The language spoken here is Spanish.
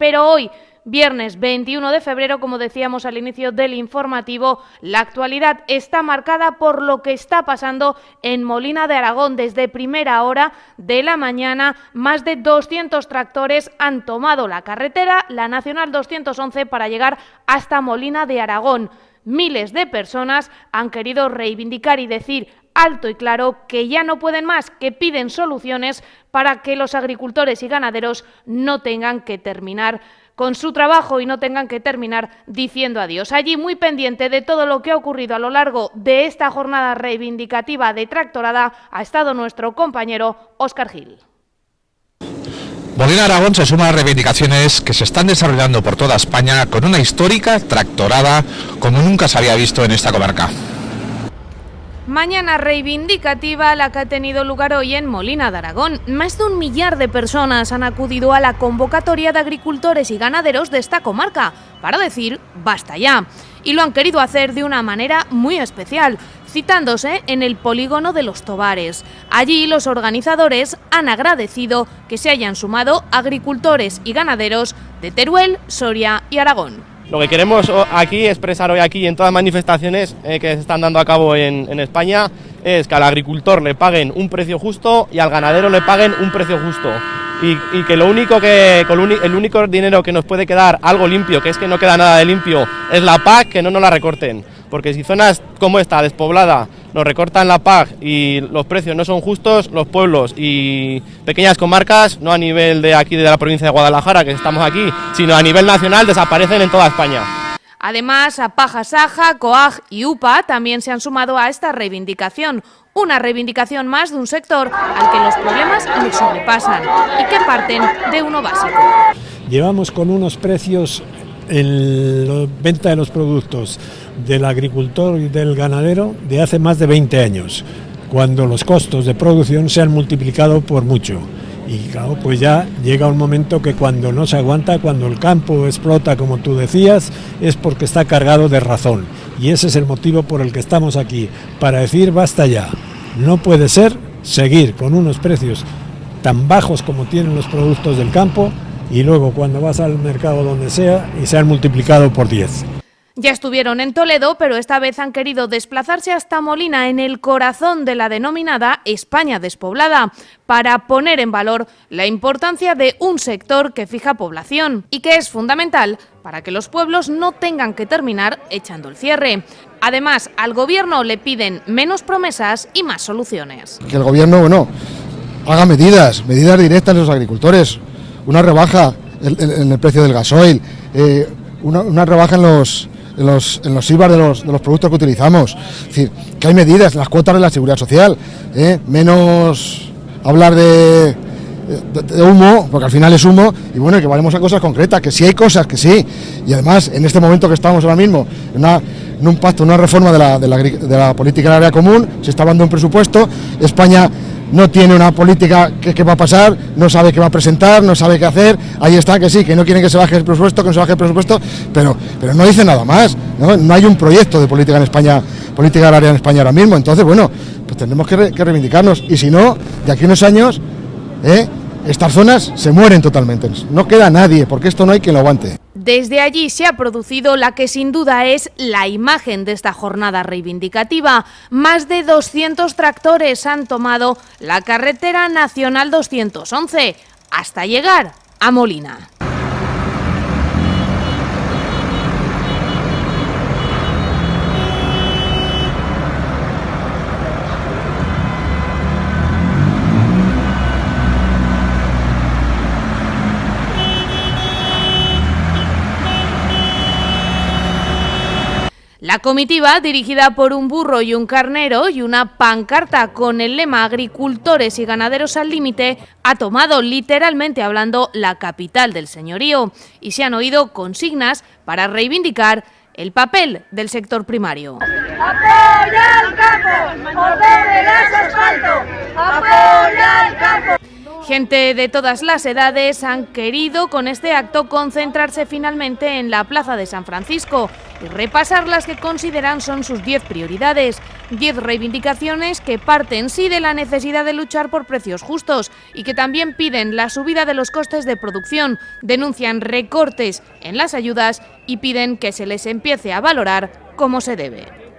Pero hoy Viernes 21 de febrero, como decíamos al inicio del informativo, la actualidad está marcada por lo que está pasando en Molina de Aragón. Desde primera hora de la mañana, más de 200 tractores han tomado la carretera, la Nacional 211, para llegar hasta Molina de Aragón. Miles de personas han querido reivindicar y decir alto y claro que ya no pueden más, que piden soluciones para que los agricultores y ganaderos no tengan que terminar con su trabajo y no tengan que terminar diciendo adiós. Allí muy pendiente de todo lo que ha ocurrido a lo largo de esta jornada reivindicativa de tractorada ha estado nuestro compañero Óscar Gil. Molina Aragón se suma a reivindicaciones que se están desarrollando por toda España con una histórica tractorada como nunca se había visto en esta comarca. Mañana reivindicativa la que ha tenido lugar hoy en Molina de Aragón. Más de un millar de personas han acudido a la convocatoria de agricultores y ganaderos de esta comarca para decir basta ya. Y lo han querido hacer de una manera muy especial, citándose en el polígono de los Tobares. Allí los organizadores han agradecido que se hayan sumado agricultores y ganaderos de Teruel, Soria y Aragón. Lo que queremos aquí expresar hoy aquí en todas las manifestaciones eh, que se están dando a cabo en, España es que al agricultor le paguen un precio justo y al ganadero le paguen un precio justo. Y, que lo único que el único dinero que nos puede quedar algo limpio, que es que no queda nada de limpio, es la PAC, que no nos la recorten. Porque si zonas como esta, despoblada, nos recortan la PAC y los precios no son justos, los pueblos y pequeñas comarcas, no a nivel de aquí de la provincia de Guadalajara, que estamos aquí, sino a nivel nacional, desaparecen en toda España. Además, a Paja Saja, COAG y UPA también se han sumado a esta reivindicación. Una reivindicación más de un sector al que los problemas le sobrepasan y que parten de uno básico. Llevamos con unos precios en la venta de los productos del agricultor y del ganadero de hace más de 20 años, cuando los costos de producción se han multiplicado por mucho. Y claro, pues ya llega un momento que cuando no se aguanta, cuando el campo explota, como tú decías, es porque está cargado de razón. Y ese es el motivo por el que estamos aquí, para decir basta ya. No puede ser seguir con unos precios tan bajos como tienen los productos del campo y luego cuando vas al mercado donde sea y se han multiplicado por 10. Ya estuvieron en Toledo, pero esta vez han querido desplazarse hasta Molina, en el corazón de la denominada España despoblada, para poner en valor la importancia de un sector que fija población y que es fundamental para que los pueblos no tengan que terminar echando el cierre. Además, al Gobierno le piden menos promesas y más soluciones. Que el Gobierno, bueno, haga medidas, medidas directas a los agricultores, una rebaja en, el precio del gasoil, eh, una rebaja en los en los, en los de los, de los productos que utilizamos. Es decir, que hay medidas, las cuotas de la seguridad social, ¿eh? menos hablar de, de, humo, porque al final es humo, y bueno, que vayamos a cosas concretas, que sí hay cosas, que sí, y además en este momento que estamos ahora mismo, en, en un pacto, una reforma de la, de la, política área común, se está de un presupuesto, España no tiene una política que, va a pasar, no sabe qué va a presentar, no sabe qué hacer, ahí está, que sí, que no quieren que se baje el presupuesto, que no se baje el presupuesto, pero, pero no dice nada más, ¿no? hay un proyecto de política en España, política agraria en España ahora mismo, entonces bueno, pues tendremos que, reivindicarnos, y si no, de aquí a unos años, ¿eh? estas zonas se mueren totalmente, no queda nadie, porque esto no hay quien lo aguante. Desde allí se ha producido la que sin duda es la imagen de esta jornada reivindicativa. Más de 200 tractores han tomado la carretera nacional 211 hasta llegar a Molina. La comitiva, dirigida por un burro y un carnero y una pancarta con el lema Agricultores y ganaderos al límite, ha tomado literalmente hablando la capital del señorío y se han oído consignas para reivindicar el papel del sector primario. ¡Apoya al campo! asfalto! ¡Apoya! Gente de todas las edades han querido con este acto concentrarse finalmente en la Plaza de San Francisco y repasar las que consideran son sus 10 prioridades, 10 reivindicaciones que parten sí de la necesidad de luchar por precios justos y que también piden la subida de los costes de producción, denuncian recortes en las ayudas y piden que se les empiece a valorar como se debe.